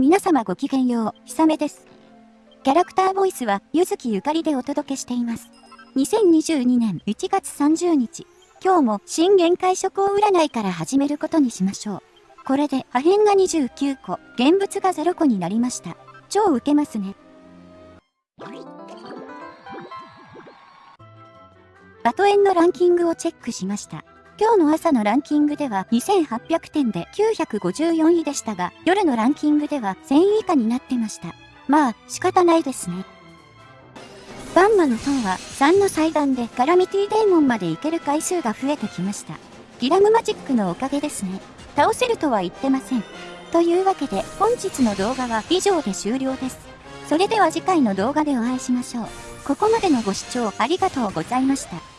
皆様ごきげんよう、ひさめです。キャラクターボイスは、ゆずきゆかりでお届けしています。2022年1月30日、今日も新限界諸行占いから始めることにしましょう。これで破片が29個、現物が0個になりました。超ウケますね。バトエンのランキングをチェックしました。今日の朝のランキングでは2800点で954位でしたが、夜のランキングでは1000位以下になってました。まあ、仕方ないですね。バンマの塔は3の祭壇でカラミティデーモンまで行ける回数が増えてきました。ギラムマジックのおかげですね。倒せるとは言ってません。というわけで本日の動画は以上で終了です。それでは次回の動画でお会いしましょう。ここまでのご視聴ありがとうございました。